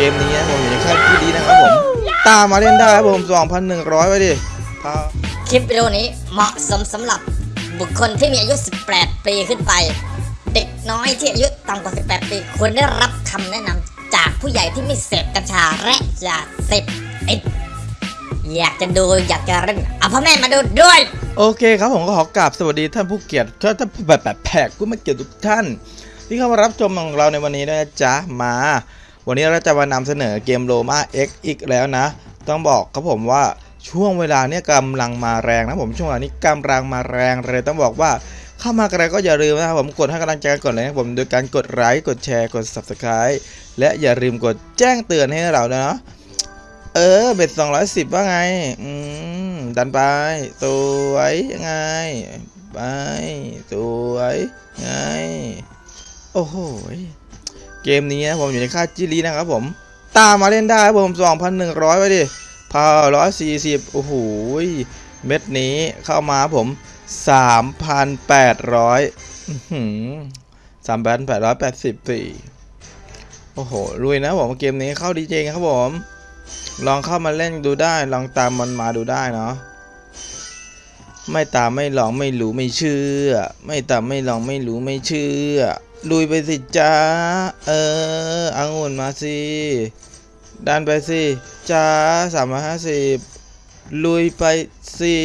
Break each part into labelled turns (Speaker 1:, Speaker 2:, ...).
Speaker 1: กมนี้นะผมอยู่ในค่ายที่ดีนะครับผม ตามมาเล่นได้ครับผม 2,100 ไว้ดิพา
Speaker 2: คลิปวิดีโอนี้เหมาะสมสำหรับบุคคลที่มีอายุ 18 ปีขึ้นไป เด็กน้อยที่อายุต่ำกว่า 18 ปีควรได้รับคำแนะนำจากผู้ใหญ่ที่ไม่เสพกัญชาและยาเสพติดอยากจะดูอยากจะเล่นเอาพ่อแม่มาดูด้วย
Speaker 1: โอเคครับผมก็ขอกราบสวัสดีท่านผู้เกียรติท่านท่านแบบแบบแขกผู้มาเกียรติทุกท่าน ที่เข้ามารับชมของเราในวันนี้นะจ๊ะมา วันนี้เราจะมานำเสนอเกมโ o มา X อีกแล้วนะ ต้องบอกครับผมว่าช่วงเวลาเนี้ยกำลังมาแรงนะผมช่วงเวลานี้กำลังมาแรงเลยต้องบอกว่าเข้ามากันแล้วก็อย่าลืมนะครับผมกดให้กำลังใจกันก่อนเลยนะผมโดยการกดไลค์กดแชร์กด subscribe และอย่าลืมกดแจ้งเตือนให้เราเนาะเออเบ็ดสองร้อยสิบว่าไง อืม ดันไป สวยยังไง ไป สวยไง โอ้โห เกมนี้นะผมอยู่ในค่าจิลีนะครับผม ตามมาเล่นได้ครับผมสองพันหนึ่งร้อยไว้ดิพาร้อยสี่สิบโอ้โหยเม็ดนี้เข้ามาผมสามพันแปดร้อยสามพันแปดร้อยแปดสิบสี่โอ้โหลุยนะผมเกมนี้เข้าดีเจครับผม ลองเข้ามาเล่นดูได้ ลองตามมันมาดูได้เนาะไม่ตามไม่ลองไม่รู้ไม่เชื่อ ไม่ตามไม่ลองไม่รู้ไม่เชื่อ ลุยไปสิจ้า เอออังุ่นมาสิดันไปสิจ้าสามร้อยห้าสิบลุยไปสิ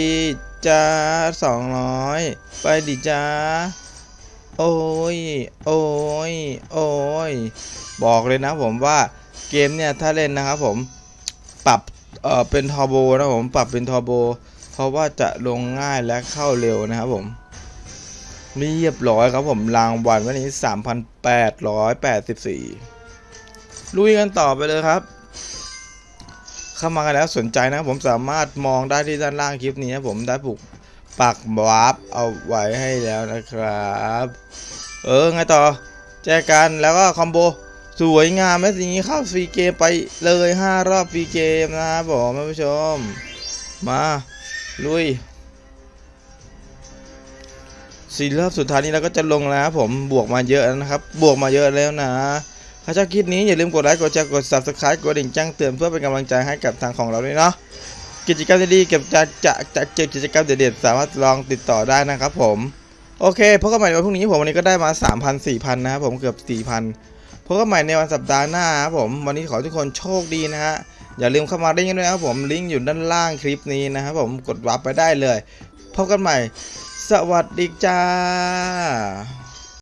Speaker 1: จ้าสองร้อยไปดิจ้า โอ้ย โอ้ย โอ้ย บอกเลยนะผมว่าเกมเนี่ยถ้าเล่นนะครับผมปรับเออเป็นทอร์โบนะผมปรับเป็นทอร์โบเพราะว่าจะลงง่ายและเข้าเร็วนะครับผม เรียบร้อยครับผมรางวัลวันนี้ 3,884 ลุยกันต่อไปเลยครับ เข้ามากันแล้วสนใจนะผมสามารถมองได้ที่ด้านล่างคลิปนี้นะผมได้ผูกปักวาร์ปเอาไว้ให้แล้วนะครับ เออไงต่อ แจกันแล้วก็คอมโบสวยงามแม้สิ่งนี้เข้าฟรีเกมไปเลย 5 รอบฟรีเกมนะครับผมท่านผู้ชม มา ลุย สี่รอบสุดท้ายนี้เราก็จะลงแล้วผมบวกมาเยอะนะครับ บวกมาเยอะแล้วนะถ้าชอบคลิปนี้อย่าลืมกดไลค์กดแชร์กด subscribe กดดิ่งแจ้งเตือนเพื่อเป็นกำลังใจให้กับทางของเราด้วยเนาะกิจกรรมดีๆเก็บจะจะจะเก็บกิจกรรมเด็ดๆสามารถลองติดต่อได้นะครับผมโอเคพบกันใหม่ในวันพรุ่งนี้ผมวันนี้ก็ได้มา 3,000 4,000 นะครับผมเกือบ 4,000พบกันใหม่ในวันสัปดาห์หน้าครับผมวันนี้ขอทุกคนโชคดีนะฮะอย่าลืมเข้ามาเล่นกันด้วยนะครับผมลิงก์อยู่ด้านล่างคลิปนี้นะครับผมกดวับไปได้เลยพบกันใหม่ สวัสดีจ้า